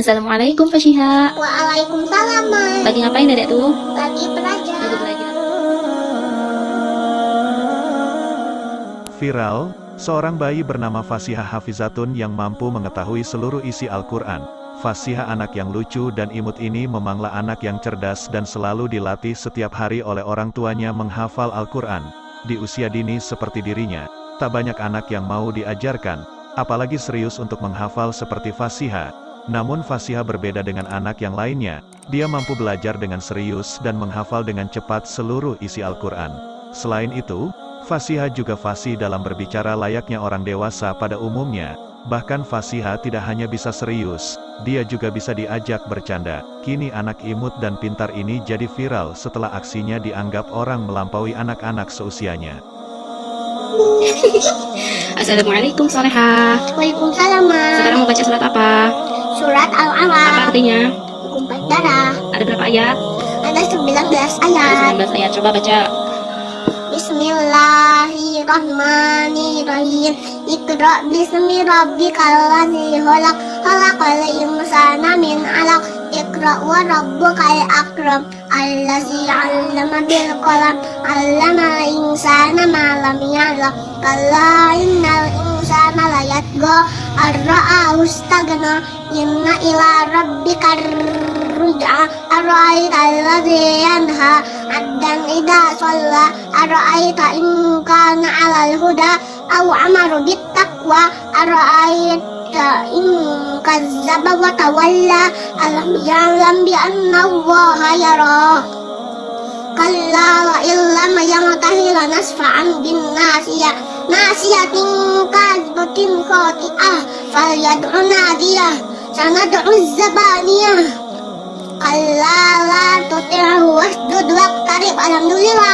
Assalamualaikum Fashiha. Waalaikumsalam, Mai. Lagi ngapain dedek tuh? Lagi belajar. Lagi belajar. Viral, seorang bayi bernama Fasihah Hafizatun yang mampu mengetahui seluruh isi Al-Quran. Fasihah anak yang lucu dan imut ini memanglah anak yang cerdas dan selalu dilatih setiap hari oleh orang tuanya menghafal Al-Quran. Di usia dini seperti dirinya, tak banyak anak yang mau diajarkan, apalagi serius untuk menghafal seperti Fasihah. Namun Fasihah berbeda dengan anak yang lainnya, dia mampu belajar dengan serius dan menghafal dengan cepat seluruh isi Al-Quran. Selain itu, Fasihah juga fasih dalam berbicara layaknya orang dewasa pada umumnya, Bahkan Fasiha tidak hanya bisa serius, dia juga bisa diajak bercanda. Kini anak imut dan pintar ini jadi viral setelah aksinya dianggap orang melampaui anak-anak seusianya. Assalamualaikum Soleha. Waalaikumsalam. Sekarang mau baca surat apa? Surat Apa artinya? Kumpat darah. Ada berapa ayat? Ada 19 Ada ayat. 19 ayat. Coba baca. Bismillahirrahmanirrahim. Iqra bismi rabbikal ladzi khalaq. Khalaqal insana min 'alaq. Iqra wa rabbukal akram. Allazi 'allama bil qalam. 'Allama insana ma lam ya'lam. Kalla innal insana Ar-ra'ahu istaghna. Inna ila rabbikar ruj'a. Ar-ra'aita alladzi yanha. Abdan idza shalla. Ar-ra'aita in kana 'alal huda aw amara bit taqwa. Ar-ra'aita in kazzaba wa tawalla. Alam ya'lam bi anna Allah yara. Kalla ناسية كاذبة خاطئة فليدع نادية سندع الزبانية كلا لا تطعه واسجد واقترب الحمد لله